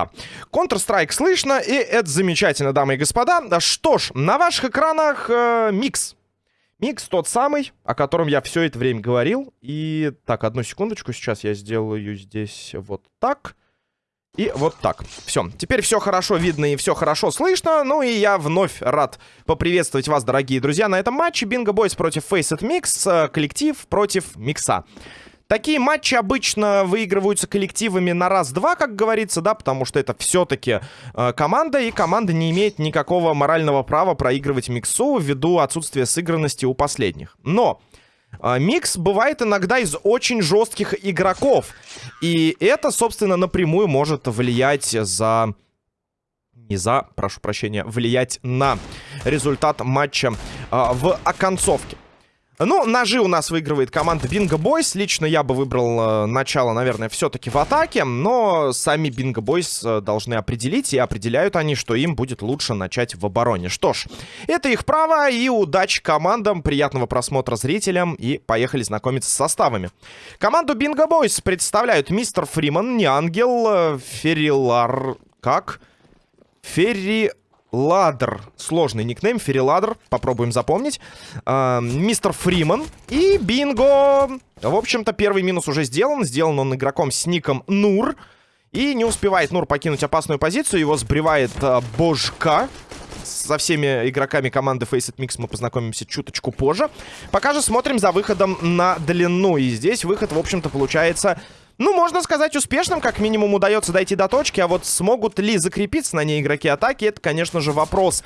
Да. Counter-Strike слышно, и это замечательно, дамы и господа. Что ж, на ваших экранах э, микс. Микс тот самый, о котором я все это время говорил. И так, одну секундочку, сейчас я сделаю здесь вот так. И вот так. Все. Теперь все хорошо видно и все хорошо слышно. Ну и я вновь рад поприветствовать вас, дорогие друзья, на этом матче. Bingo Boys против Faceit Mix. Э, коллектив против Микса. Такие матчи обычно выигрываются коллективами на раз-два, как говорится, да, потому что это все-таки э, команда, и команда не имеет никакого морального права проигрывать миксу ввиду отсутствия сыгранности у последних. Но э, микс бывает иногда из очень жестких игроков, и это, собственно, напрямую может влиять за не за, прошу прощения, влиять на результат матча э, в оконцовке. Ну, ножи у нас выигрывает команда Бинго Бойс. Лично я бы выбрал э, начало, наверное, все-таки в атаке. Но сами Бинго Бойс э, должны определить. И определяют они, что им будет лучше начать в обороне. Что ж, это их право. И удачи командам. Приятного просмотра зрителям. И поехали знакомиться с составами. Команду Бинго Бойс представляют мистер Фриман, Неангел, э, Феррилар... Как? Ферри... Ладер. Сложный никнейм. Фериладер. Попробуем запомнить. Э, мистер Фриман. И бинго. В общем-то, первый минус уже сделан. Сделан он игроком с ником Нур. И не успевает Нур покинуть опасную позицию. Его сбривает э, Божка. Со всеми игроками команды Faceit Mix мы познакомимся чуточку позже. Пока же смотрим за выходом на длину. И здесь выход, в общем-то, получается ну, можно сказать, успешным, как минимум удается дойти до точки, а вот смогут ли закрепиться на ней игроки атаки, это, конечно же, вопрос.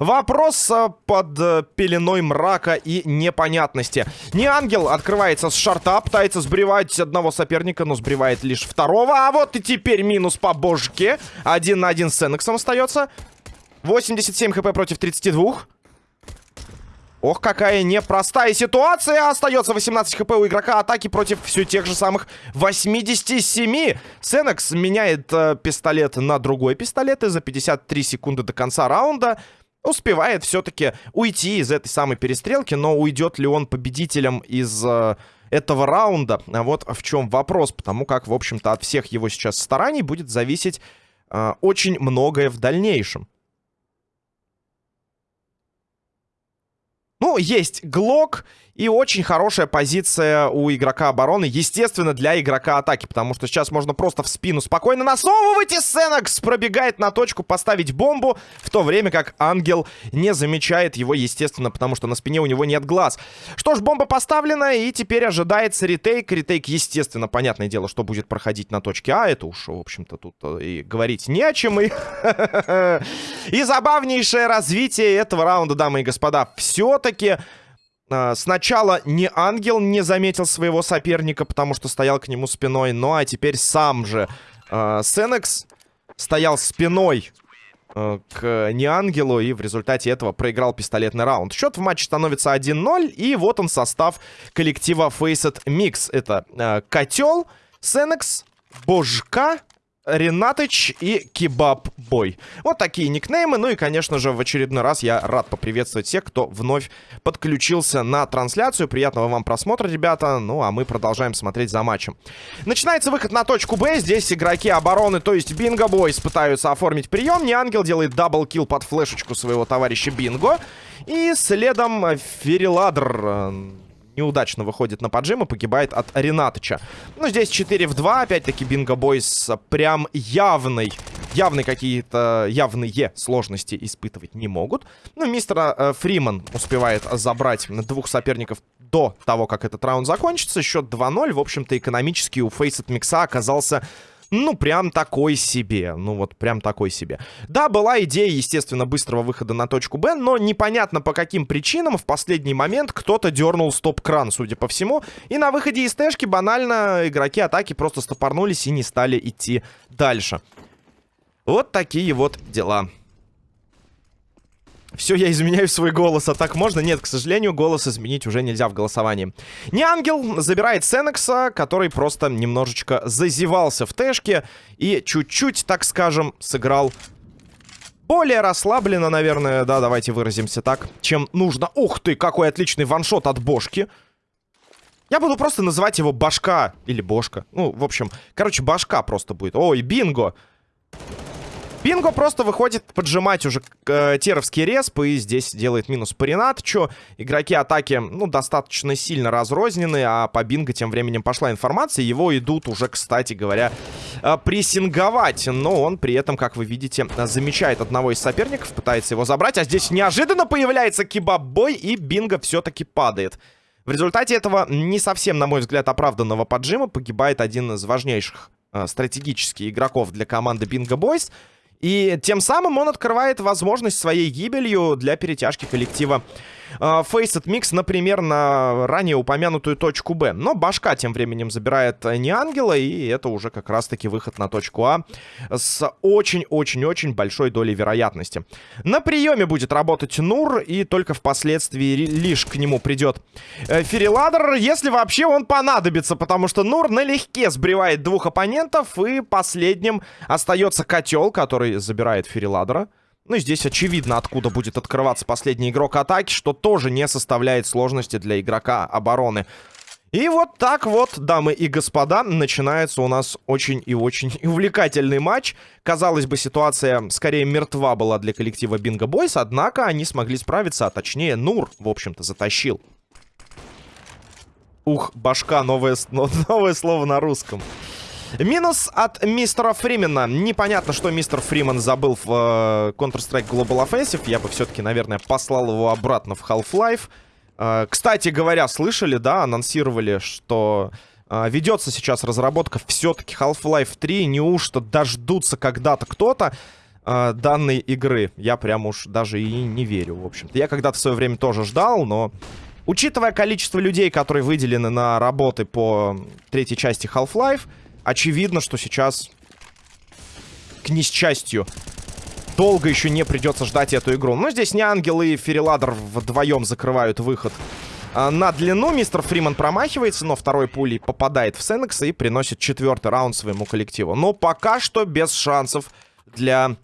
Вопрос э, под э, пеленой мрака и непонятности. Не ангел открывается с шарта, пытается сбривать одного соперника, но сбривает лишь второго, а вот и теперь минус по божке. Один на один с Энексом остается. 87 хп против 32. Ох, какая непростая ситуация. Остается 18 хп у игрока атаки против все тех же самых 87. Сенекс меняет э, пистолет на другой пистолет. И за 53 секунды до конца раунда успевает все-таки уйти из этой самой перестрелки. Но уйдет ли он победителем из... Э, этого раунда. А вот в чем вопрос, потому как, в общем-то, от всех его сейчас стараний будет зависеть э, очень многое в дальнейшем. Ну, есть Глок и очень хорошая позиция у игрока обороны. Естественно, для игрока атаки. Потому что сейчас можно просто в спину спокойно насовывать. И Сенекс пробегает на точку поставить бомбу. В то время как Ангел не замечает его, естественно, потому что на спине у него нет глаз. Что ж, бомба поставлена. И теперь ожидается ретейк. Ретейк, естественно, понятное дело, что будет проходить на точке А. Это уж, в общем-то, тут э, и говорить не о чем. И, и забавнейшее развитие этого раунда, дамы и господа. Все-таки... А, сначала не ангел не заметил своего соперника, потому что стоял к нему спиной. Ну а теперь сам же э, Сенекс стоял спиной э, к неангелу. И в результате этого проиграл пистолетный раунд. Счет в матче становится 1-0. И вот он состав коллектива Faceit Mix. Это э, Котел, Сенекс, Божка, Ренатыч и Кебаб Бой. Вот такие никнеймы. Ну и, конечно же, в очередной раз я рад поприветствовать всех, кто вновь подключился на трансляцию. Приятного вам просмотра, ребята. Ну, а мы продолжаем смотреть за матчем. Начинается выход на точку Б. Здесь игроки обороны, то есть Bingo Boys, пытаются оформить прием. Не Ангел делает double kill под флешечку своего товарища Бинго. И следом Фериладр неудачно выходит на поджим и погибает от Ренатыча. Ну, здесь 4 в 2. Опять-таки, Bingo Boys прям явный, явные какие-то, явные сложности испытывать не могут. Ну, мистер э, Фриман успевает забрать двух соперников до того, как этот раунд закончится. Счет 2-0. В общем-то, экономически у Фейсет Микса оказался ну, прям такой себе. Ну, вот прям такой себе. Да, была идея, естественно, быстрого выхода на точку Б, но непонятно по каким причинам в последний момент кто-то дернул стоп-кран, судя по всему. И на выходе из тэшки банально игроки атаки просто стопорнулись и не стали идти дальше. Вот такие вот дела. Все, я изменяю свой голос. А так можно? Нет, к сожалению, голос изменить уже нельзя в голосовании. Не ангел забирает Сенекса, который просто немножечко зазевался в тэшке и чуть-чуть, так скажем, сыграл более расслабленно, наверное, да, давайте выразимся так, чем нужно. Ух ты, какой отличный ваншот от Бошки. Я буду просто называть его Башка или Бошка. Ну, в общем, короче, Башка просто будет. Ой, бинго. Бинго просто выходит поджимать уже э, теровский респ и здесь делает минус по Ренатчу. Игроки атаки, ну, достаточно сильно разрознены, а по Бинго тем временем пошла информация. Его идут уже, кстати говоря, э, прессинговать. Но он при этом, как вы видите, замечает одного из соперников, пытается его забрать. А здесь неожиданно появляется кебаб-бой и Бинго все-таки падает. В результате этого не совсем, на мой взгляд, оправданного поджима погибает один из важнейших э, стратегических игроков для команды Bingo Boys — и тем самым он открывает возможность своей гибелью для перетяжки коллектива Faceit Mix, например, на ранее упомянутую точку Б. Но башка тем временем забирает не ангела, и это уже как раз-таки выход на точку А с очень-очень-очень большой долей вероятности. На приеме будет работать Нур, и только впоследствии лишь к нему придет э, Фериладер, если вообще он понадобится, потому что Нур налегке сбривает двух оппонентов, и последним остается котел, который забирает Фериладера. Ну и здесь очевидно, откуда будет открываться последний игрок атаки, что тоже не составляет сложности для игрока обороны. И вот так вот, дамы и господа, начинается у нас очень и очень увлекательный матч. Казалось бы, ситуация скорее мертва была для коллектива Бинго Бойс, однако они смогли справиться, а точнее Нур, в общем-то, затащил. Ух, башка, новое, новое слово на русском. Минус от мистера Фримена. Непонятно, что мистер Фримен забыл в э, Counter-Strike Global Offensive. Я бы все-таки, наверное, послал его обратно в Half-Life. Э, кстати говоря, слышали, да, анонсировали, что э, ведется сейчас разработка все-таки Half-Life 3. Неужто дождутся когда-то кто-то э, данной игры? Я прям уж даже и не верю, в общем-то. Я когда-то в свое время тоже ждал, но... Учитывая количество людей, которые выделены на работы по третьей части Half-Life, очевидно, что сейчас, к несчастью, долго еще не придется ждать эту игру. Но здесь не Ангел и Фериладер вдвоем закрывают выход а, на длину. Мистер Фриман промахивается, но второй пулей попадает в Сенекса и приносит четвертый раунд своему коллективу. Но пока что без шансов для...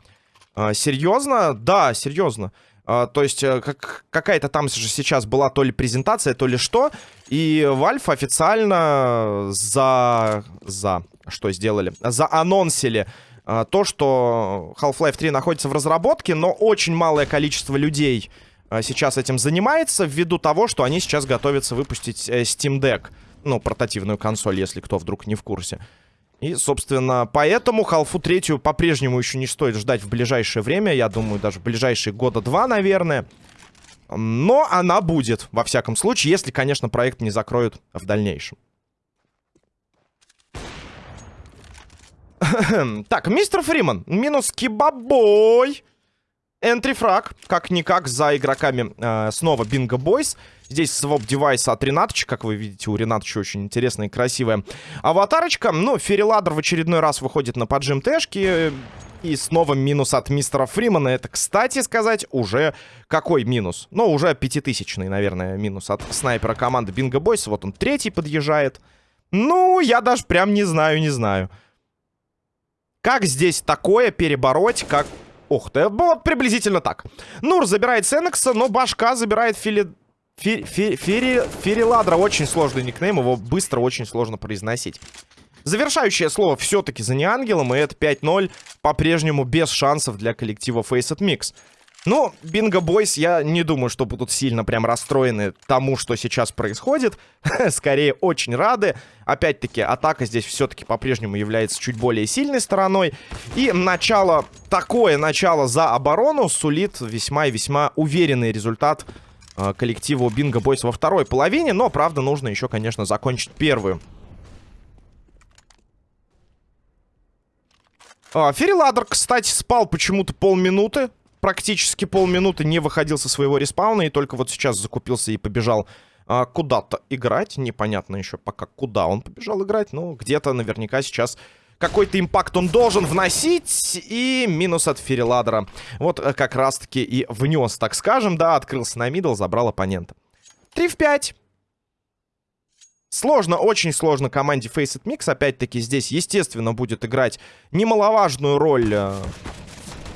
А, серьезно? Да, серьезно. А, то есть э, как, какая-то там же сейчас была то ли презентация, то ли что. И Valve официально за... за что сделали? Заанонсили а, то, что Half-Life 3 находится в разработке, но очень малое количество людей а, сейчас этим занимается, ввиду того, что они сейчас готовятся выпустить э, Steam Deck. Ну, портативную консоль, если кто вдруг не в курсе. И, собственно, поэтому Half-Life 3 по-прежнему еще не стоит ждать в ближайшее время. Я думаю, даже в ближайшие года два, наверное. Но она будет, во всяком случае, если, конечно, проект не закроют в дальнейшем. так, мистер Фриман. Минус кибабой. Энтрифраг, как-никак, за игроками э, снова Бинго Бойс. Здесь своп девайса от Ренатыча, как вы видите, у Ренатыча очень интересная и красивая аватарочка. Ну, Фериладер в очередной раз выходит на поджим Тэшки. И снова минус от мистера Фримана. Это, кстати сказать, уже какой минус? Ну, уже пятитысячный, наверное, минус от снайпера команды Бинго Бойс. Вот он третий подъезжает. Ну, я даже прям не знаю, не знаю. Как здесь такое перебороть, как... Ух ты, вот приблизительно так. Нур забирает Сенекса, но башка забирает Фили... Фи... Фи... Очень сложный никнейм, его быстро очень сложно произносить. Завершающее слово все-таки за неангелом, и это 5-0 по-прежнему без шансов для коллектива Faceit Mix. Ну, Бинго Бойс, я не думаю, что будут сильно прям расстроены тому, что сейчас происходит. Скорее, очень рады. Опять-таки, атака здесь все-таки по-прежнему является чуть более сильной стороной. И начало, такое начало за оборону сулит весьма и весьма уверенный результат э, коллективу Бинго Бойс во второй половине. Но, правда, нужно еще, конечно, закончить первую. А, Фериладер, кстати, спал почему-то полминуты практически полминуты не выходил со своего респауна, и только вот сейчас закупился и побежал а, куда-то играть. Непонятно еще пока, куда он побежал играть, но где-то наверняка сейчас какой-то impact он должен вносить. И минус от Фериладера. Вот э, как раз-таки и внес, так скажем, да, открылся на middle, забрал оппонента. 3 в 5. Сложно, очень сложно команде Faceit Mix. Опять-таки здесь, естественно, будет играть немаловажную роль э,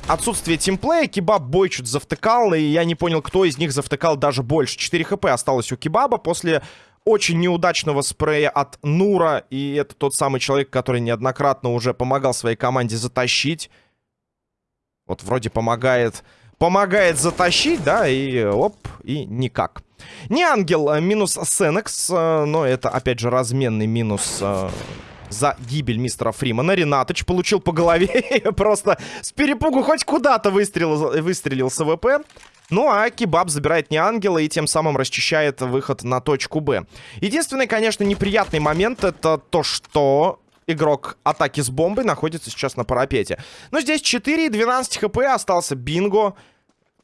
отсутствие тимплея. Кебаб бой чуть завтыкал, и я не понял, кто из них завтыкал даже больше. 4 хп осталось у Кебаба после очень неудачного спрея от Нура. И это тот самый человек, который неоднократно уже помогал своей команде затащить Вот вроде помогает, помогает затащить, да, и оп, и никак. Не ангел, а минус Сенекс, э, но это, опять же, разменный минус э, за гибель мистера Фримана. Ренатыч получил по голове просто с перепугу хоть куда-то выстрелил, выстрелил с АВП. Ну, а Кебаб забирает не ангела и тем самым расчищает выход на точку Б. Единственный, конечно, неприятный момент это то, что игрок атаки с бомбой находится сейчас на парапете. Но здесь 4 и 12 хп остался Бинго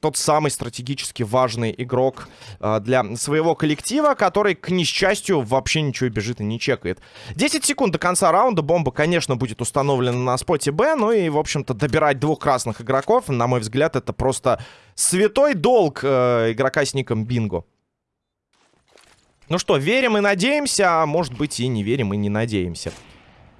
тот самый стратегически важный игрок э, для своего коллектива, который, к несчастью, вообще ничего бежит и не чекает. 10 секунд до конца раунда. Бомба, конечно, будет установлена на споте Б. Ну и, в общем-то, добирать двух красных игроков, на мой взгляд, это просто святой долг э, игрока с ником Бинго. Ну что, верим и надеемся, а может быть и не верим и не надеемся.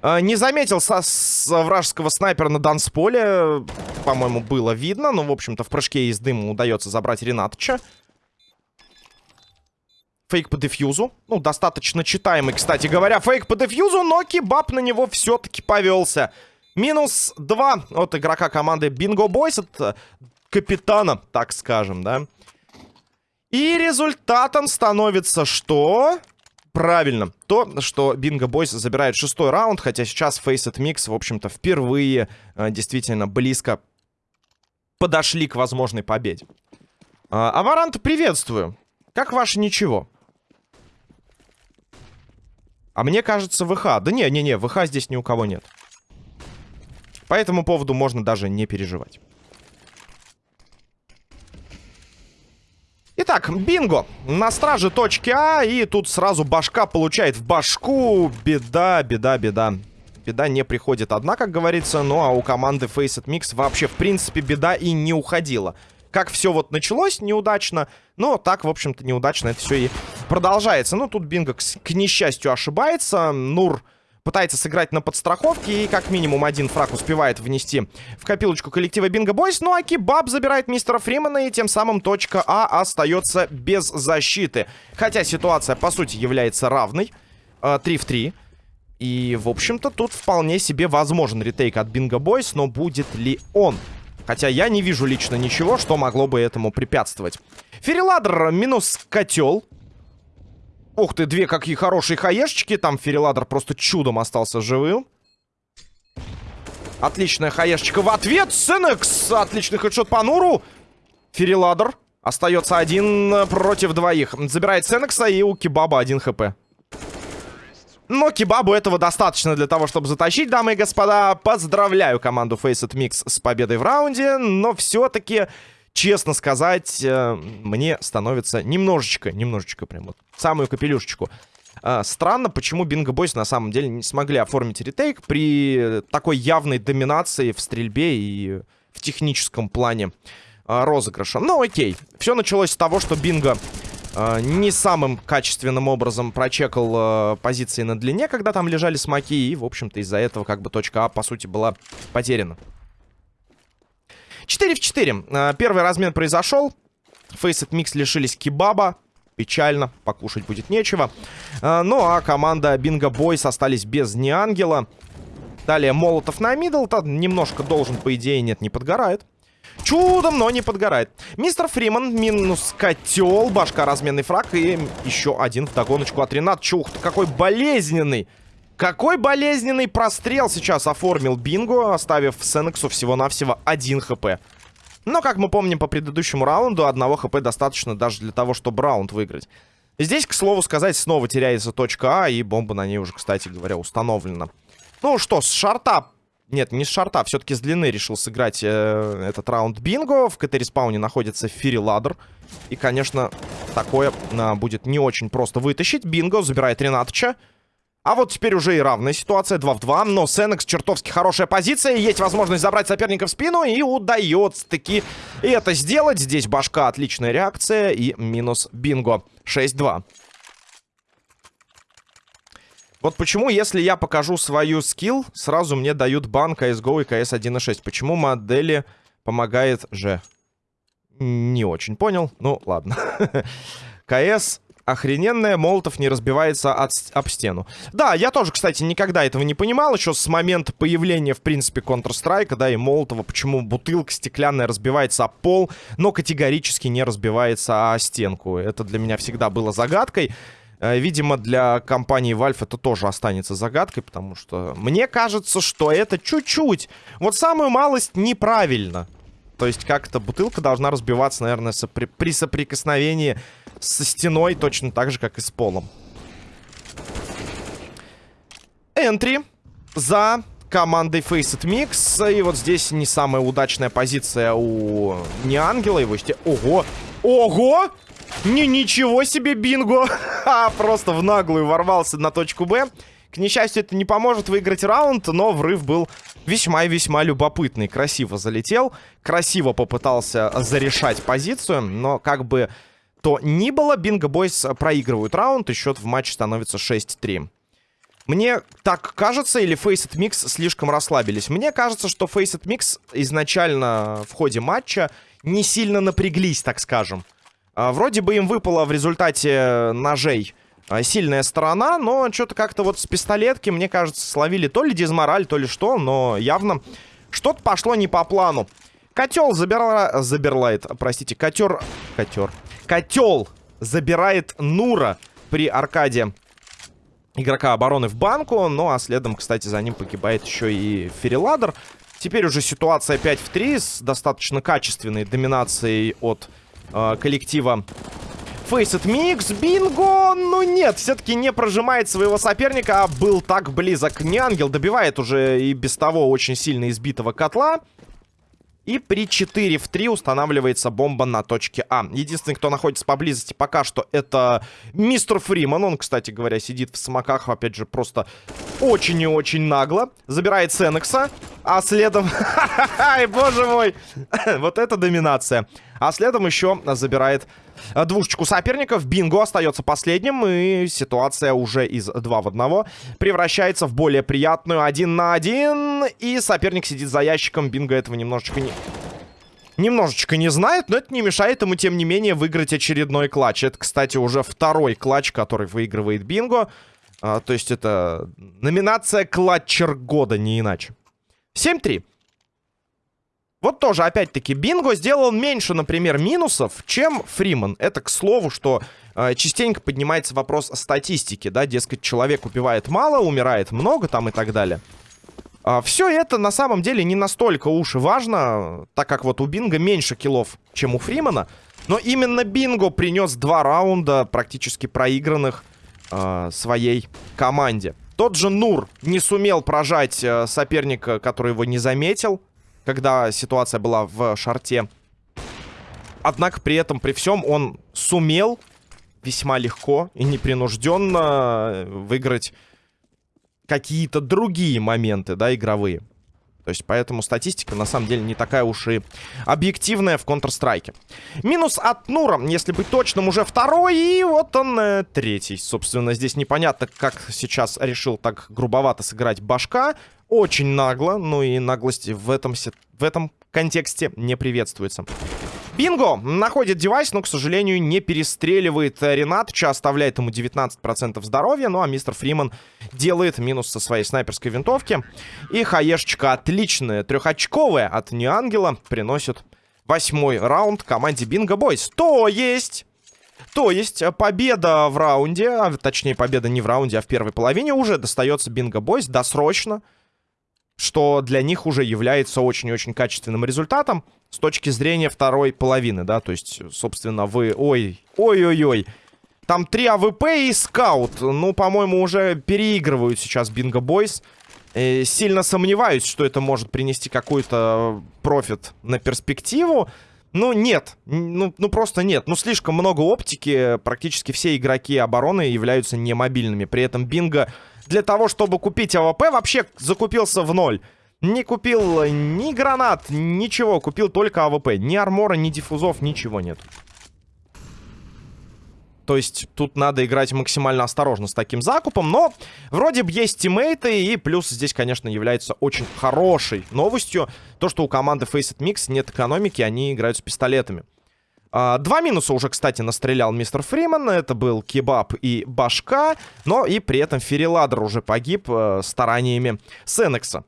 Э, не заметил со с вражеского снайпера на дансполе. По-моему, было видно. Но, в общем-то, в прыжке из дыма удается забрать Ренатыча. Фейк по дефьюзу. Ну, достаточно читаемый, кстати говоря. Фейк по дефьюзу, но кебаб на него все-таки повелся. Минус 2 от игрока команды Bingo Boys. От капитана, так скажем, да. И результатом становится что? Правильно. То, что Бинго Бойс забирает шестой раунд, хотя сейчас Faceit Mix, в общем-то, впервые э, действительно близко подошли к возможной победе. Э, Аварант, приветствую. Как ваше ничего? А мне кажется, ВХ. Да не-не-не, ВХ здесь ни у кого нет. По этому поводу можно даже не переживать. Итак, бинго. На страже точки А. И тут сразу башка получает в башку. Беда, беда, беда. Беда не приходит одна, как говорится. Ну, а у команды Faceit Mix вообще, в принципе, беда и не уходила. Как все вот началось неудачно, но так, в общем-то, неудачно это все и продолжается. Ну, тут Бинго, к, к несчастью, ошибается. Нур пытается сыграть на подстраховке. И как минимум один фраг успевает внести в копилочку коллектива Бинго Бойс. Ну а Кибаб забирает мистера Фримана. И тем самым точка А остается без защиты. Хотя ситуация, по сути, является равной. 3 в 3. И, в общем-то, тут вполне себе возможен ретейк от Бинго Бойс. Но будет ли он? Хотя я не вижу лично ничего, что могло бы этому препятствовать. Фериладр минус котел. Ух ты, две какие хорошие хаешечки. Там Фериладр просто чудом остался живым. Отличная хаешечка в ответ. Сенекс. Отличный хедшот по Нуру. Фериладр. Остается один против двоих. Забирает Сенекса и у Кебаба один хп. Но Кебабу этого достаточно для того, чтобы затащить, дамы и господа. Поздравляю команду Faceit Mix с победой в раунде. Но все-таки честно сказать, э, мне становится немножечко, немножечко прям вот, самую капелюшечку. Э, странно, почему Бинго Бойс на самом деле не смогли оформить ретейк при такой явной доминации в стрельбе и в техническом плане э, розыгрыша. Ну, окей. Все началось с того, что Бинго не самым качественным образом прочекал позиции на длине, когда там лежали смоки, и, в общем-то, из-за этого как бы точка А, по сути, была потеряна. 4 в 4. А, первый размен произошел. Faceit Mix лишились кебаба. Печально, покушать будет нечего. А, ну, а команда Бинго Бойс остались без Неангела. Далее Молотов на мидл. Немножко должен, по идее, нет, не подгорает. Чудом, но не подгорает. Мистер Фриман минус котел. Башка разменный фраг. И еще один в догоночку от Ренат. Чух, какой болезненный. Какой болезненный прострел сейчас оформил Бинго, оставив Сенексу всего-навсего 1 хп. Но, как мы помним по предыдущему раунду, одного хп достаточно даже для того, чтобы раунд выиграть. Здесь, к слову сказать, снова теряется точка А, и бомба на ней уже, кстати говоря, установлена. Ну что, с шорта... Нет, не с шорта, все-таки с длины решил сыграть э, этот раунд Бинго. В КТ-респауне находится Фири Ладер. И, конечно, такое э, будет не очень просто вытащить. Бинго забирает Ренатыча. А вот теперь уже и равная ситуация, 2 в 2. Но Сенекс чертовски хорошая позиция. Есть возможность забрать соперника в спину. И удается таки это сделать. Здесь башка, отличная реакция. И минус бинго. 6-2. Вот почему, если я покажу свою скилл, сразу мне дают бан CSGO и CS 1.6. Почему модели помогает же? Не очень понял. Ну, ладно. CS охрененная, Молотов не разбивается от, об стену. Да, я тоже, кстати, никогда этого не понимал, еще с момента появления, в принципе, Counter-Strike, да, и Молотова, почему бутылка стеклянная разбивается о пол, но категорически не разбивается о стенку. Это для меня всегда было загадкой. Э, видимо, для компании Valve это тоже останется загадкой, потому что мне кажется, что это чуть-чуть, вот самую малость неправильно. То есть как-то бутылка должна разбиваться, наверное, сопри при соприкосновении со стеной, точно так же, как и с полом. Энтри за командой Faceit Mix. И вот здесь не самая удачная позиция у не ангела. Его сте... Ого! Ого! Не, ничего себе, бинго! а, просто в наглую ворвался на точку Б. К несчастью, это не поможет выиграть раунд, но врыв был весьма и весьма любопытный. Красиво залетел, красиво попытался зарешать позицию, но как бы то ни было, Бинго Бойс проигрывают раунд, и счет в матче становится 6-3. Мне так кажется, или Faceit Mix слишком расслабились. Мне кажется, что Faceit Mix изначально в ходе матча не сильно напряглись, так скажем. А, вроде бы им выпало в результате ножей а, сильная сторона, но что-то как-то вот с пистолетки, мне кажется, словили то ли дизмораль, то ли что, но явно что-то пошло не по плану. Котел забирала... Заберлайт, простите, котер... Котер. Котел забирает Нура при аркаде игрока обороны в банку. Ну, а следом, кстати, за ним погибает еще и Фериладер. Теперь уже ситуация 5 в 3 с достаточно качественной доминацией от э, коллектива Faceit Mix. Бинго! Ну нет, все-таки не прожимает своего соперника, а был так близок. Не ангел добивает уже и без того очень сильно избитого котла. И при 4 в 3 устанавливается бомба на точке А. Единственный, кто находится поблизости пока что, это мистер Фриман. Он, кстати говоря, сидит в смоках, опять же, просто очень и очень нагло. Забирает Сенекса, а следом... Ай, боже мой! вот это доминация. А следом еще забирает двушечку соперников. Бинго остается последним. И ситуация уже из 2 в 1 превращается в более приятную 1 на 1. И соперник сидит за ящиком. Бинго этого немножечко не... Немножечко не знает, но это не мешает ему, тем не менее, выиграть очередной клатч. Это, кстати, уже второй клатч, который выигрывает Бинго. А, то есть это номинация клатчер года, не иначе. 7-3. Вот тоже, опять-таки, Бинго сделал меньше, например, минусов, чем Фриман. Это к слову, что э, частенько поднимается вопрос статистики, да, дескать, человек убивает мало, умирает много там и так далее. А, все это на самом деле не настолько уж и важно, так как вот у Бинго меньше киллов, чем у Фримана. Но именно Бинго принес два раунда практически проигранных э, своей команде. Тот же Нур не сумел прожать э, соперника, который его не заметил когда ситуация была в шарте. Однако при этом, при всем, он сумел весьма легко и непринужденно выиграть какие-то другие моменты, да, игровые. То есть, поэтому статистика, на самом деле, не такая уж и объективная в Counter-Strike. Минус от Нура, если быть точным, уже второй, и вот он э, третий. Собственно, здесь непонятно, как сейчас решил так грубовато сыграть башка очень нагло, ну и наглость в этом, в этом контексте не приветствуется. Бинго находит девайс, но, к сожалению, не перестреливает Ренатча, оставляет ему 19% здоровья. Ну, а мистер Фриман делает минус со своей снайперской винтовки. И хаешечка отличная, трехочковая от Неангела, приносит восьмой раунд команде Бинго Бойс. То есть... То есть победа в раунде, а точнее победа не в раунде, а в первой половине уже достается Бинго Бойс досрочно что для них уже является очень-очень качественным результатом с точки зрения второй половины, да, то есть, собственно, вы, ой, ой-ой-ой, там три АВП и скаут, ну, по-моему, уже переигрывают сейчас Bingo Boys, э, сильно сомневаюсь, что это может принести какой-то профит на перспективу, ну, нет. Ну, ну, просто нет. Ну, слишком много оптики. Практически все игроки обороны являются немобильными. При этом Бинго для того, чтобы купить АВП, вообще закупился в ноль. Не купил ни гранат, ничего. Купил только АВП. Ни армора, ни диффузов, ничего нет. То есть тут надо играть максимально осторожно с таким закупом. Но вроде бы есть тиммейты. И плюс здесь, конечно, является очень хорошей новостью. То, что у команды Faceit Mix нет экономики, они играют с пистолетами. А, два минуса уже, кстати, настрелял мистер Фриман. Это был Кебаб и Башка. Но и при этом Фериладр уже погиб э, стараниями Сенекса.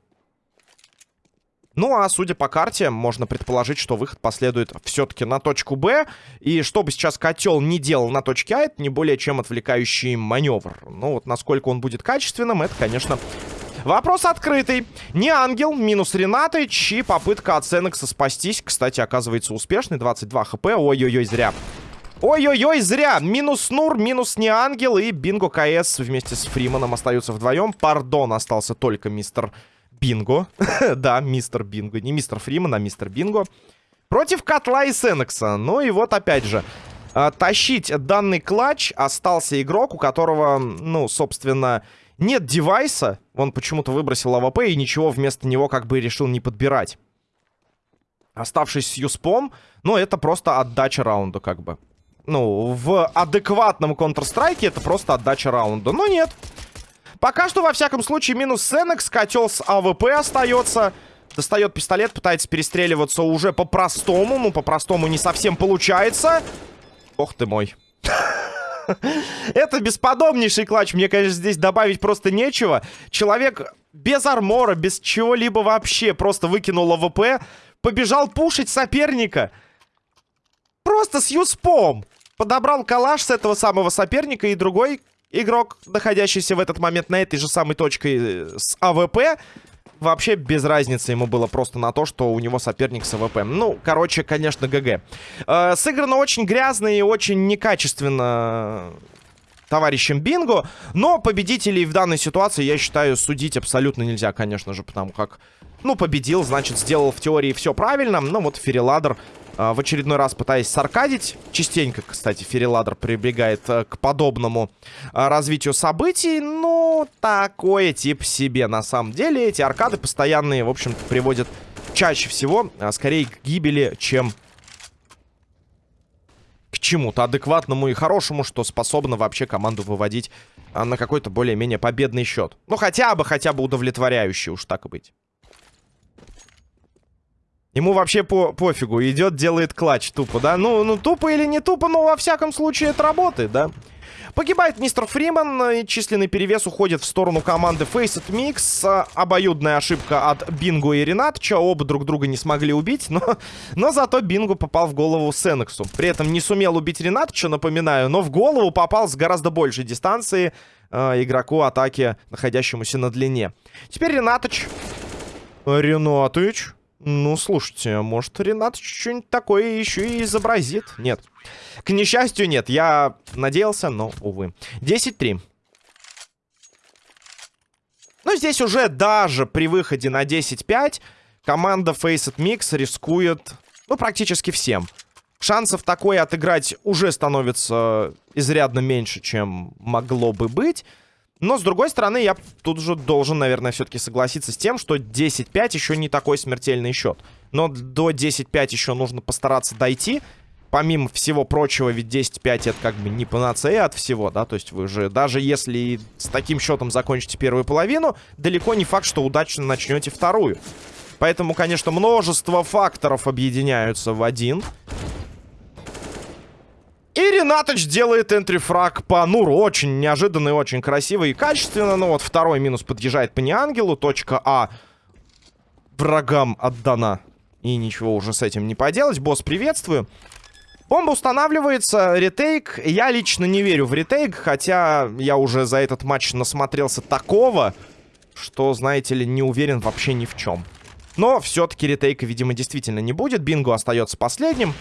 Ну, а судя по карте, можно предположить, что выход последует все-таки на точку Б. И что бы сейчас котел не делал на точке А, это не более чем отвлекающий маневр. Ну, вот насколько он будет качественным, это, конечно, Вопрос открытый. Не ангел, минус Ренатыч и попытка от Сенекса спастись. Кстати, оказывается успешный. 22 хп. Ой-ой-ой, зря. Ой-ой-ой, зря. Минус Нур, минус не ангел. И Бинго КС вместе с Фриманом остаются вдвоем. Пардон, остался только мистер Бинго. да, мистер Бинго. Не мистер Фриман, а мистер Бинго. Против Котла и Сенекса. Ну и вот опять же. А, тащить данный clutch остался игрок, у которого, ну, собственно, нет девайса. Он почему-то выбросил АВП и ничего вместо него как бы решил не подбирать. Оставшись с Юспом, ну, это просто отдача раунда как бы. Ну, в адекватном Counter-Strike это просто отдача раунда. Но нет. Пока что, во всяком случае, минус Сенекс. Котел с АВП остается. Достает пистолет, пытается перестреливаться уже по-простому. Ну, по-простому не совсем получается. Ох ты мой. Это бесподобнейший clutch. Мне, конечно, здесь добавить просто нечего. Человек без армора, без чего-либо вообще просто выкинул АВП. Побежал пушить соперника. Просто с юспом. Подобрал калаш с этого самого соперника. И другой игрок, находящийся в этот момент на этой же самой точке э, с АВП, вообще без разницы ему было просто на то, что у него соперник с АВП. Ну, короче, конечно, GG. Э, сыграно очень грязно и очень некачественно товарищем Бинго. Но победителей в данной ситуации, я считаю, судить абсолютно нельзя, конечно же, потому как, ну, победил, значит, сделал в теории все правильно. Ну, вот Фериладер а, в очередной раз пытаясь саркадить. Частенько, кстати, Фериладр прибегает а, к подобному а, развитию событий. Ну, такое тип себе на самом деле. Эти аркады постоянные, в общем-то, приводят чаще всего, а, скорее к гибели, чем к чему-то адекватному и хорошему, что способно вообще команду выводить а, на какой-то более-менее победный счет. Ну, хотя бы, хотя бы удовлетворяющий, уж так и быть. Ему вообще по пофигу. Идет, делает клатч тупо, да? Ну, ну, тупо или не тупо, но во всяком случае это работает, да? Погибает мистер Фриман, и численный перевес уходит в сторону команды Faceit Mix. Обоюдная ошибка от Бингу и Ренатча. Оба друг друга не смогли убить, но, но зато Бингу попал в голову Сенексу. При этом не сумел убить Ренатча, напоминаю, но в голову попал с гораздо большей дистанции э, игроку атаки, находящемуся на длине. Теперь Ренатыч. Ренатыч. Ну, слушайте, может, Ренат что-нибудь такое еще и изобразит? Нет. К несчастью, нет. Я надеялся, но, увы. 10-3. Ну, здесь уже даже при выходе на 10-5 команда Faceit Mix рискует, ну, практически всем. Шансов такое отыграть уже становится изрядно меньше, чем могло бы быть. Но, с другой стороны, я тут же должен, наверное, все-таки согласиться с тем, что 10-5 еще не такой смертельный счет. Но до 10-5 еще нужно постараться дойти. Помимо всего прочего, ведь 10-5 это как бы не панацея от всего, да? То есть вы же, даже если с таким счетом закончите первую половину, далеко не факт, что удачно начнете вторую. Поэтому, конечно, множество факторов объединяются в один. И Ренаточ делает энтрифраг по Нуру. Очень неожиданно и очень красиво и качественно. Ну вот второй минус подъезжает по неангелу. Точка А врагам отдана. И ничего уже с этим не поделать. Босс, приветствую. Бомба устанавливается, retake. Я лично не верю в retake, хотя я уже за этот матч насмотрелся такого, что, знаете ли, не уверен вообще ни в чем. Но все-таки ретейка, видимо, действительно не будет. Бинго остается последним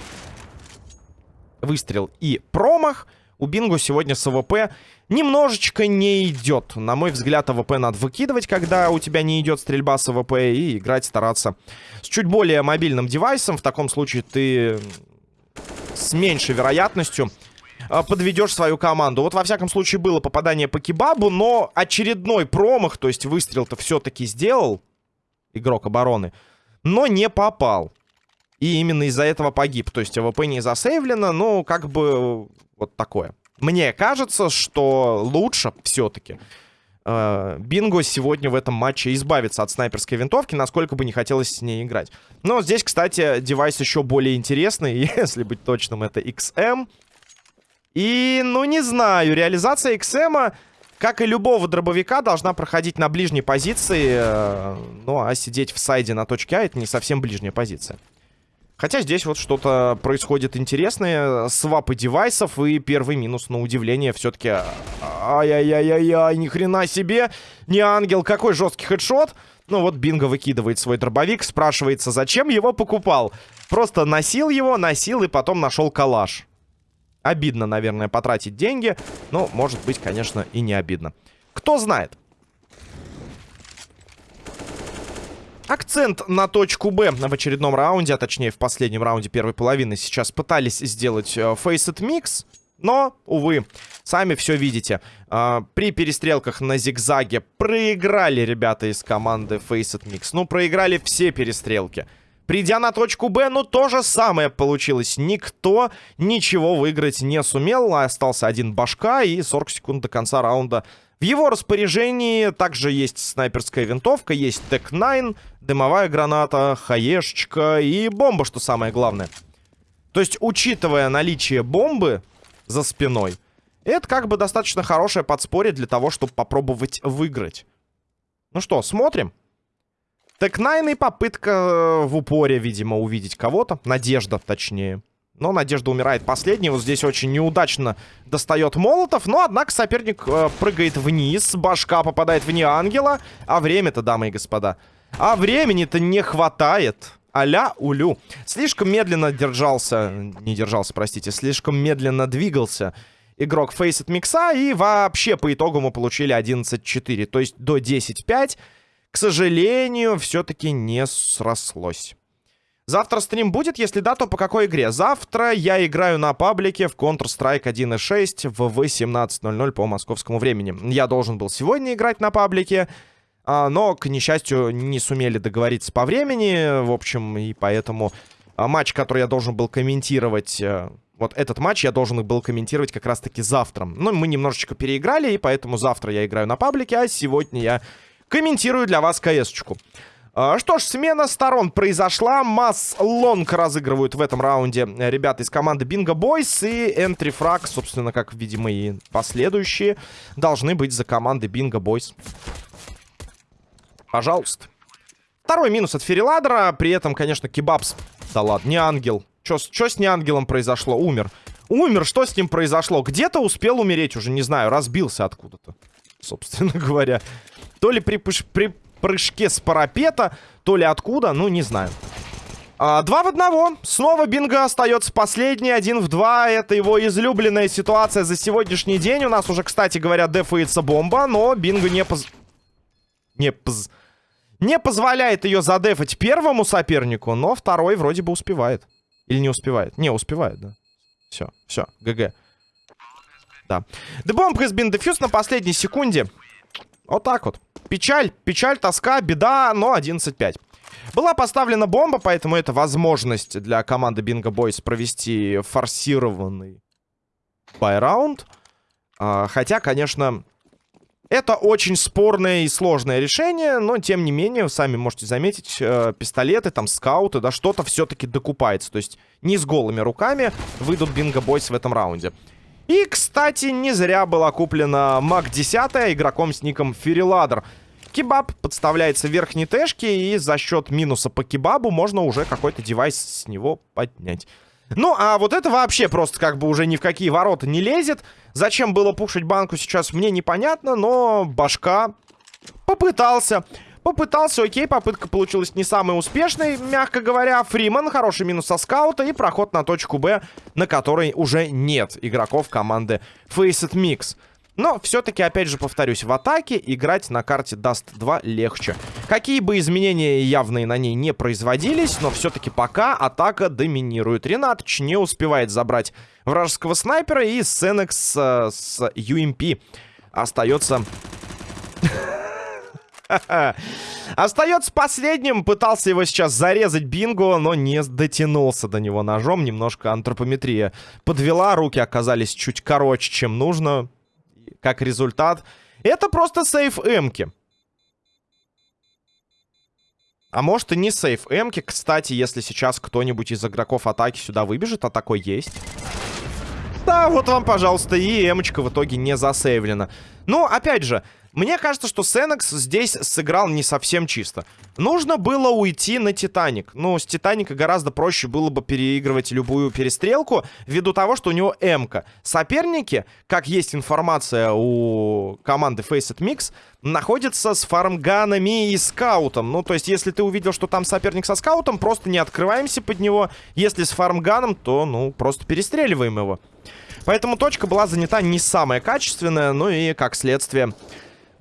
выстрел и промах. У Бингу сегодня с АВП немножечко не идет. На мой взгляд, АВП надо выкидывать, когда у тебя не идет стрельба с АВП, и играть стараться с чуть более мобильным девайсом. В таком случае ты с меньшей вероятностью а, подведешь свою команду. Вот, во всяком случае, было попадание по кебабу, но очередной промах, то есть выстрел-то все-таки сделал игрок обороны, но не попал. И именно из-за этого погиб. То есть АВП не засейвлено, ну, как бы вот такое. Мне кажется, что лучше все-таки э, Бинго сегодня в этом матче избавиться от снайперской винтовки, насколько бы не хотелось с ней играть. Но здесь, кстати, девайс еще более интересный, если быть точным, это XM. И, ну, не знаю, реализация XM, как и любого дробовика, должна проходить на ближней позиции. Э, ну, а сидеть в сайде на точке А, это не совсем ближняя позиция. Хотя здесь вот что-то происходит интересное. Свапы девайсов и первый минус, на удивление, все-таки... Ай-яй-яй-яй-яй, ни хрена себе! Не ангел, какой жесткий хедшот! Ну вот Бинго выкидывает свой дробовик, спрашивается, зачем его покупал? Просто носил его, носил и потом нашел калаш. Обидно, наверное, потратить деньги, но, может быть, конечно, и не обидно. Кто знает. Акцент на точку Б в очередном раунде, а точнее в последнем раунде первой половины сейчас пытались сделать э, Faceit Mix. Но, увы, сами все видите. Э, при перестрелках на зигзаге проиграли ребята из команды Faceit Mix. Ну, проиграли все перестрелки. Придя на точку Б, ну, то же самое получилось. Никто ничего выиграть не сумел. Остался один башка и 40 секунд до конца раунда в его распоряжении также есть снайперская винтовка, есть ТЭК-9, дымовая граната, хаешечка и бомба, что самое главное. То есть, учитывая наличие бомбы за спиной, это как бы достаточно хорошее подспорье для того, чтобы попробовать выиграть. Ну что, смотрим. ТЭК-9 и попытка э, в упоре, видимо, увидеть кого-то. Надежда, точнее. Но Надежда умирает последней. Вот здесь очень неудачно достает Молотов. Но, однако, соперник э, прыгает вниз. Башка попадает в неангела. А время-то, дамы и господа. А времени-то не хватает. Аля улю. Слишком медленно держался... Не держался, простите. Слишком медленно двигался игрок Faceit Микса. И вообще, по итогу мы получили 11-4. То есть до 10-5. К сожалению, все-таки не срослось. Завтра стрим будет? Если да, то по какой игре? Завтра я играю на паблике в Counter-Strike 1.6 в 18.00 по московскому времени. Я должен был сегодня играть на паблике, но, к несчастью, не сумели договориться по времени. В общем, и поэтому а, матч, который я должен был комментировать... Э, вот этот матч я должен был комментировать как раз-таки завтра. Но мы немножечко переиграли, и поэтому завтра я играю на паблике, а сегодня я комментирую для вас КС-очку. А, что ж, смена сторон произошла. Масс Лонг разыгрывают в этом раунде ребята из команды Бинго Бойс. И Энтри Фраг, собственно, как, видимо, и последующие, должны быть за командой Бинго Бойс. Пожалуйста. Второй минус от Фериладера. При этом, конечно, Кебабс. Да ладно, не ангел. Что с не ангелом произошло? Умер. Умер, что с ним произошло? Где-то успел умереть уже, не знаю, разбился откуда-то. Собственно говоря. То ли при, при прыжке с парапета. То ли откуда, ну, не знаю. А, два в одного. Снова Бинго остается последний. Один в два. Это его излюбленная ситуация за сегодняшний день. У нас уже, кстати говоря, дефается бомба. Но Бинго не поз... Не поз... Не позволяет ее задефать первому сопернику. Но второй вроде бы успевает. Или не успевает? Не, успевает, да. Все, все, ГГ. Да. The bomb has been defused на последней секунде. Вот так вот. Печаль, печаль, тоска, беда, но 11-5. Была поставлена бомба, поэтому это возможность для команды Bingo Boys провести форсированный байраунд. А, хотя, конечно, это очень спорное и сложное решение, но, тем не менее, сами можете заметить, э, пистолеты, там, скауты, да, что-то все-таки докупается. То есть не с голыми руками выйдут Boys в этом раунде. И, кстати, не зря была куплена Мак 10 игроком с ником Фериладер. Кебаб подставляется в верхней тэшке, и за счет минуса по кебабу можно уже какой-то девайс с него поднять. Ну, а вот это вообще просто как бы уже ни в какие ворота не лезет. Зачем было пушить банку сейчас, мне непонятно, но башка попытался. Попытался, окей, попытка получилась не самой успешной, мягко говоря. Фриман, хороший минус со скаута и проход на точку Б, на которой уже нет игроков команды Faceit Mix. Но все-таки, опять же, повторюсь, в атаке играть на карте Dust 2 легче. Какие бы изменения явные на ней не производились, но все-таки пока атака доминирует. Ренатыч не успевает забрать вражеского снайпера, и Сенекс э, с UMP остается Остается последним. Пытался его сейчас зарезать Бинго, но не дотянулся до него ножом. Немножко антропометрия подвела. Руки оказались чуть короче, чем нужно. Как результат, Это просто сейф эмки. А может и не сейф эмки. Кстати, если сейчас кто-нибудь из игроков атаки сюда выбежит, а такой есть. Да, вот вам, пожалуйста, и эмочка в итоге не засейвлена. Ну, опять же, мне кажется, что Сенекс здесь сыграл не совсем чисто. Нужно было уйти на Титаник. Ну, с Титаника гораздо проще было бы переигрывать любую перестрелку, ввиду того, что у него М-ка. Соперники, как есть информация у команды Faceit Mix, находятся с фармганами и скаутом. Ну, то есть, если ты увидел, что там соперник со скаутом, просто не открываемся под него. Если с фармганом, то, ну, просто перестреливаем его. Поэтому точка была занята не самая качественная, ну и, как следствие,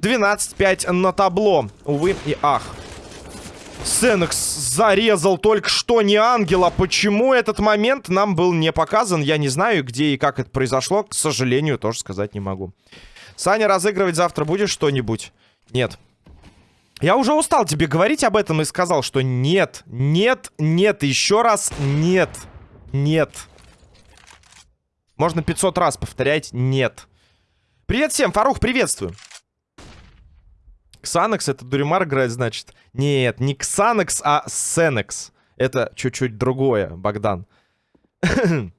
12-5 на табло. Увы и ах. Сенекс зарезал только что не ангела. Почему этот момент нам был не показан? Я не знаю, где и как это произошло. К сожалению, тоже сказать не могу. Саня, разыгрывать завтра будешь что-нибудь? Нет. Я уже устал тебе говорить об этом и сказал, что нет, нет, нет, еще раз нет, нет. Можно 500 раз повторять нет. Привет всем, Фарух, приветствую. Ксанекс это Дуримар играет, значит. Нет, не Ксанекс, а Сенекс. Это чуть-чуть другое, Богдан.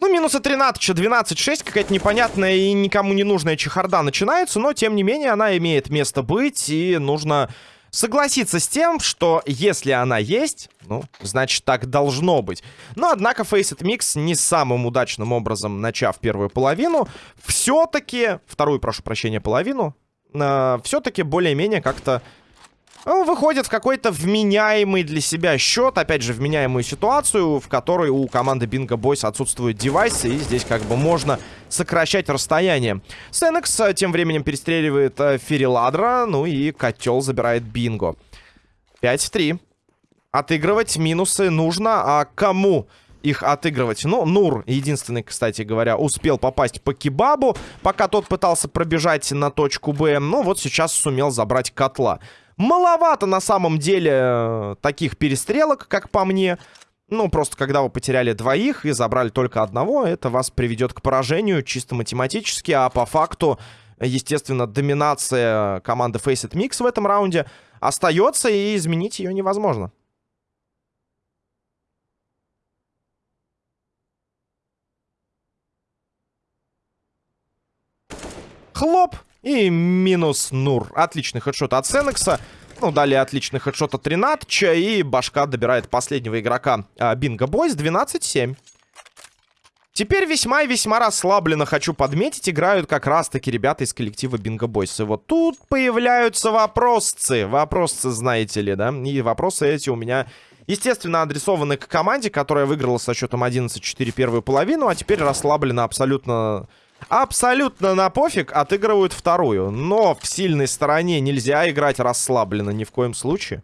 Ну, минуса 13, 12-6, какая-то непонятная и никому не нужная чехарда начинается, но, тем не менее, она имеет место быть, и нужно согласиться с тем, что если она есть, ну, значит, так должно быть. Но, однако, Faceit Mix не самым удачным образом, начав первую половину, все-таки, вторую, прошу прощения, половину, э, все-таки более-менее как-то ну, выходит в какой-то вменяемый для себя счет, опять же, вменяемую ситуацию, в которой у команды Bingo Boys отсутствуют девайсы, и здесь как бы можно сокращать расстояние. Сенекс э, тем временем перестреливает э, Фериладра, ну и котел забирает Бинго. 5 в 3. Отыгрывать минусы нужно, а кому их отыгрывать? Ну, Нур, единственный, кстати говоря, успел попасть по Кебабу, пока тот пытался пробежать на точку Б. Ну, вот сейчас сумел забрать котла. Маловато на самом деле э, таких перестрелок, как по мне. Ну, просто когда вы потеряли двоих и забрали только одного, это вас приведет к поражению чисто математически, а по факту, естественно, доминация команды Faceit Mix в этом раунде остается, и изменить ее невозможно. Хлоп! И минус Нур. Отличный хедшот от Сенекса. Ну, далее отличный хедшот от Ренатча. И башка добирает последнего игрока а, Бинго Бойс. 12-7. Теперь весьма и весьма расслабленно, хочу подметить, играют как раз-таки ребята из коллектива Бинго Бойс. И вот тут появляются вопросцы. Вопросцы, знаете ли, да? И вопросы эти у меня, естественно, адресованы к команде, которая выиграла со счетом 11-4 первую половину, а теперь расслаблена абсолютно абсолютно на пофиг отыгрывают вторую. Но в сильной стороне нельзя играть расслабленно ни в коем случае.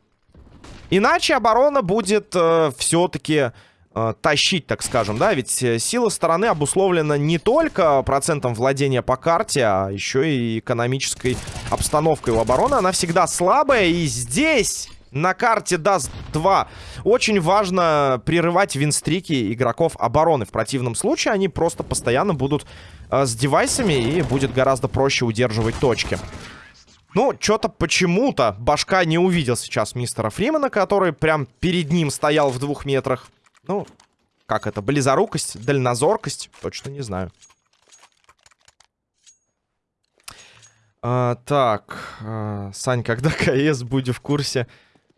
Иначе оборона будет э, все-таки э, тащить, так скажем, да? Ведь э, сила стороны обусловлена не только процентом владения по карте, а еще и экономической обстановкой у обороны. Она всегда слабая, и здесь на карте даст 2. Очень важно прерывать винстрики игроков обороны. В противном случае они просто постоянно будут э, с девайсами и будет гораздо проще удерживать точки. Ну, что-то почему-то башка не увидел сейчас мистера Фримена, который прям перед ним стоял в двух метрах. Ну, как это, близорукость, дальнозоркость? Точно не знаю. А, так, а, Сань, когда КС будет в курсе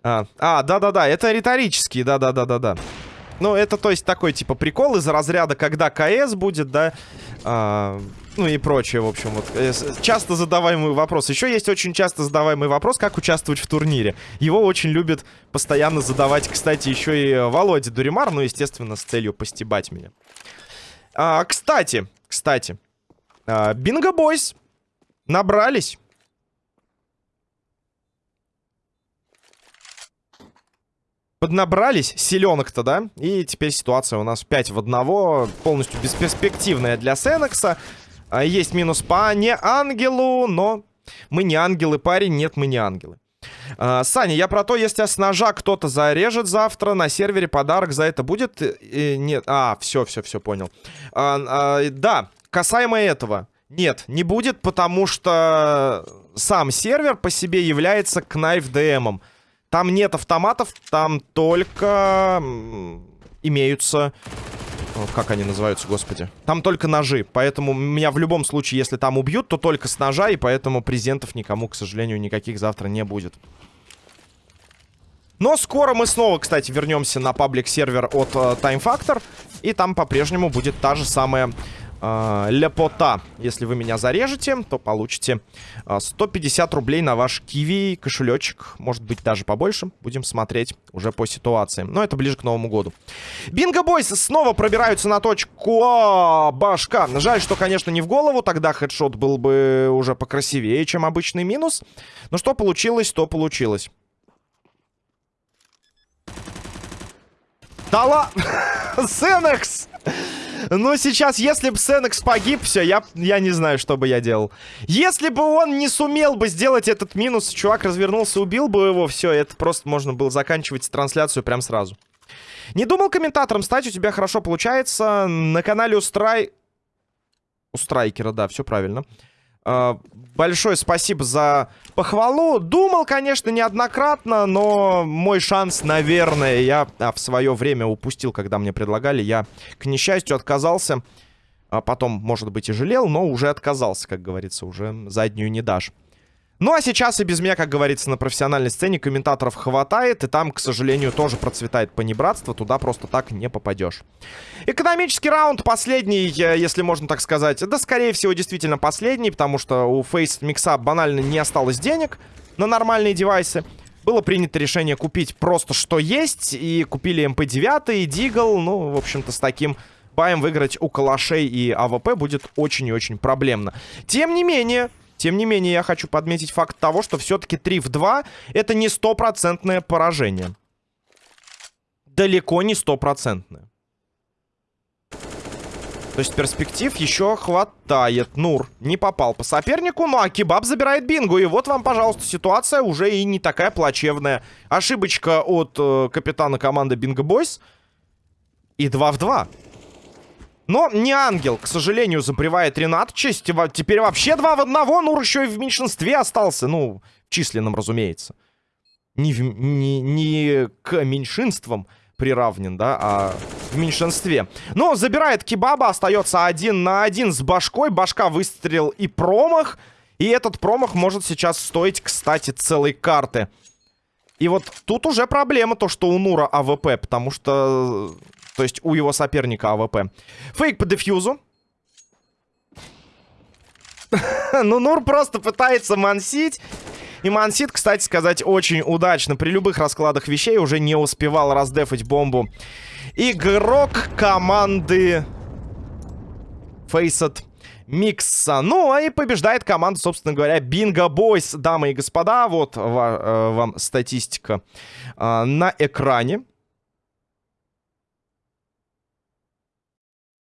а, а да-да-да, это риторический, да-да-да-да-да. Ну, это, то есть, такой, типа, прикол из разряда, когда КС будет, да, а, ну и прочее, в общем, вот. Э, часто задаваемый вопрос. Еще есть очень часто задаваемый вопрос, как участвовать в турнире. Его очень любит постоянно задавать, кстати, еще и Володя Дуримар, ну, естественно, с целью постебать меня. А, кстати, кстати, а, Бинго Бойс набрались поднабрались селенок-то, да? И теперь ситуация у нас 5 в 1, полностью бесперспективная для Сенекса. А, есть минус по не ангелу, но мы не ангелы, парень, нет, мы не ангелы. А, Саня, я про то, если с ножа кто-то зарежет завтра, на сервере подарок за это будет? Э, нет, а, все, все, все, понял. А, а, да, касаемо этого. Нет, не будет, потому что сам сервер по себе является Knife DM. Там нет автоматов, там только имеются... Как они называются, господи? Там только ножи, поэтому меня в любом случае, если там убьют, то только с ножа, и поэтому презентов никому, к сожалению, никаких завтра не будет. Но скоро мы снова, кстати, вернемся на паблик-сервер от uh, Time Factor. И там по-прежнему будет та же самая э, ляпота. Если вы меня зарежете, то получите э, 150 рублей на ваш киви кошелечек. Может быть, даже побольше. Будем смотреть уже по ситуации. Но это ближе к Новому году. Бинго Бойс снова пробираются на точку а, башка. Жаль, что, конечно, не в голову. Тогда хедшот был бы уже покрасивее, чем обычный минус. Но что получилось, то получилось. Ладно! Сенекс! Ну, сейчас, если бы Сенекс погиб, все, я, я не знаю, что бы я делал. Если бы он не сумел бы сделать этот минус, чувак развернулся, убил бы его, все, это просто можно было заканчивать трансляцию прям сразу. Не думал комментатором стать, у тебя хорошо получается. На канале у Страй... У Страйкера, да, все правильно. Большое спасибо за похвалу. Думал, конечно, неоднократно, но мой шанс, наверное, я а, в свое время упустил, когда мне предлагали. Я, к несчастью, отказался. А потом, может быть, и жалел, но уже отказался, как говорится, уже заднюю не дашь. Ну, а сейчас и без меня, как говорится, на профессиональной сцене комментаторов хватает. И там, к сожалению, тоже процветает понебратство. Туда просто так не попадешь. Экономический раунд последний, э, если можно так сказать. Да, скорее всего, действительно последний, потому что у Face Mix банально не осталось денег на нормальные девайсы. Было принято решение купить просто что есть. И купили МП-9 и Deagle. Ну, в общем-то, с таким баем выиграть у калашей и АВП будет очень и очень проблемно. Тем не менее, тем не менее, я хочу подметить факт того, что все-таки 3 в 2 это не стопроцентное поражение. Далеко не стопроцентное. То есть перспектив еще хватает. Нур не попал по сопернику, ну а Кебаб забирает бингу. И вот вам, пожалуйста, ситуация уже и не такая плачевная. Ошибочка от э, капитана команды Бинго Бойс. И 2 в 2. Но не ангел, к сожалению, забревает Ренатчесть. Теперь вообще два в одного. Нур еще и в меньшинстве остался. Ну, в численном, разумеется. Не, в, не, не к меньшинствам приравнен, да, а в меньшинстве. Но забирает Кебаба, остается один на один с башкой. Башка выстрелил и промах. И этот промах может сейчас стоить, кстати, целой карты. И вот тут уже проблема, то, что у Нура АВП, потому что то есть у его соперника АВП. Фейк по дефьюзу. ну, Нур просто пытается мансить. И мансит, кстати сказать, очень удачно. При любых раскладах вещей уже не успевал раздефать бомбу. Игрок команды Фейсет Микса. Ну, а и побеждает команда, собственно говоря, Бинго Бойс. Дамы и господа, вот э, вам статистика э, на экране.